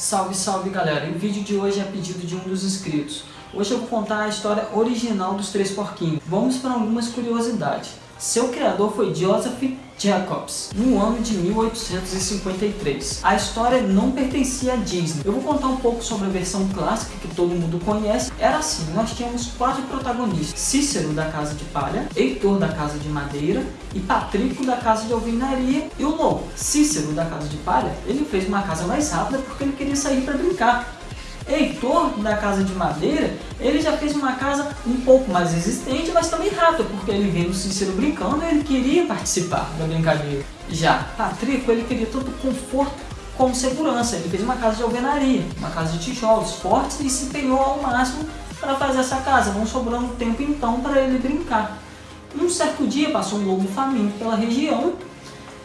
Salve, salve galera! O vídeo de hoje é pedido de um dos inscritos. Hoje eu vou contar a história original dos Três Porquinhos. Vamos para algumas curiosidades. Seu criador foi Joseph Jacobs, no ano de 1853. A história não pertencia à Disney. Eu vou contar um pouco sobre a versão clássica que todo mundo conhece. Era assim, nós tínhamos quatro protagonistas. Cícero, da Casa de Palha, Heitor, da Casa de Madeira e Patrico, da Casa de Alvenaria e o Lobo. Cícero, da Casa de Palha, ele fez uma casa mais rápida porque ele queria sair para brincar. Heitor, da Casa de Madeira, ele já fez uma casa um pouco mais resistente, mas também rápida, porque ele viu o Cícero brincando e ele queria participar da brincadeira. Já Patrico, ele queria tanto conforto como segurança. Ele fez uma casa de alvenaria, uma casa de tijolos fortes e se empenhou ao máximo para fazer essa casa, não sobrando tempo então para ele brincar. Um certo dia passou um lobo faminto pela região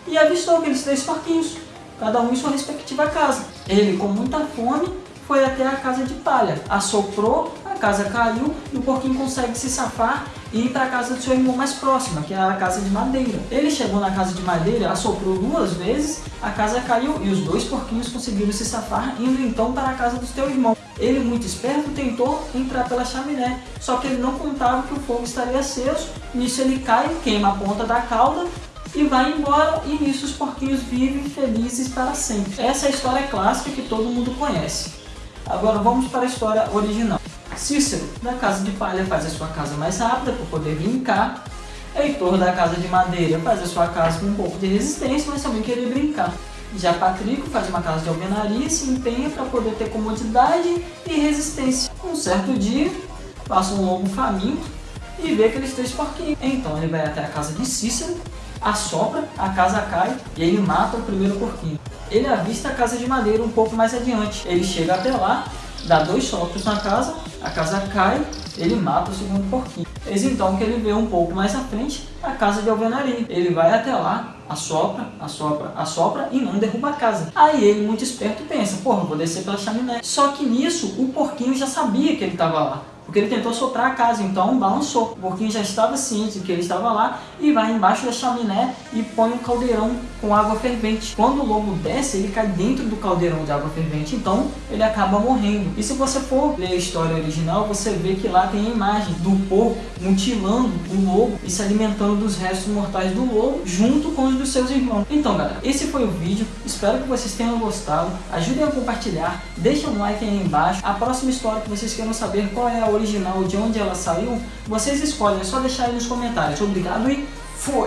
e avistou aqueles três porquinhos, cada um em sua respectiva casa. Ele, com muita fome, foi até a casa de palha, assoprou, a casa caiu e o porquinho consegue se safar e ir para a casa do seu irmão mais próxima, que é a casa de madeira. Ele chegou na casa de madeira, assoprou duas vezes, a casa caiu e os dois porquinhos conseguiram se safar, indo então para a casa do seu irmão. Ele, muito esperto, tentou entrar pela chaminé, só que ele não contava que o fogo estaria aceso. Nisso ele cai, queima a ponta da cauda e vai embora e nisso os porquinhos vivem felizes para sempre. Essa é a história clássica que todo mundo conhece. Agora vamos para a história original. Cícero, da casa de palha, faz a sua casa mais rápida para poder brincar. Heitor, da casa de madeira, faz a sua casa com um pouco de resistência, mas também querer brincar. Já Patrico faz uma casa de alvenaria e se empenha para poder ter comodidade e resistência. Um certo dia, passa um lobo faminto e vê aqueles três porquinhos. Então ele vai até a casa de Cícero, assopra, a casa cai e ele mata o primeiro porquinho. Ele avista a casa de madeira um pouco mais adiante. Ele chega até lá, dá dois sopros na casa, a casa cai, ele mata o segundo porquinho. Eis então que ele vê um pouco mais à frente a casa de alvenaria. Ele vai até lá, assopra, assopra, assopra e não derruba a casa. Aí ele, muito esperto, pensa, porra, vou descer pela chaminé. Só que nisso, o porquinho já sabia que ele estava lá porque ele tentou soprar a casa, então balançou. O porquinho já estava ciente que ele estava lá e vai embaixo da chaminé e põe um caldeirão com água fervente. Quando o lobo desce, ele cai dentro do caldeirão de água fervente, então ele acaba morrendo. E se você for ler a história original, você vê que lá tem a imagem do porco mutilando o lobo e se alimentando dos restos mortais do lobo junto com os dos seus irmãos. Então galera, esse foi o vídeo, espero que vocês tenham gostado, ajudem a compartilhar, deixem um like aí embaixo. A próxima história que vocês queiram saber qual é a original, de onde ela saiu, vocês escolhem, é só deixar aí nos comentários. Obrigado e fui!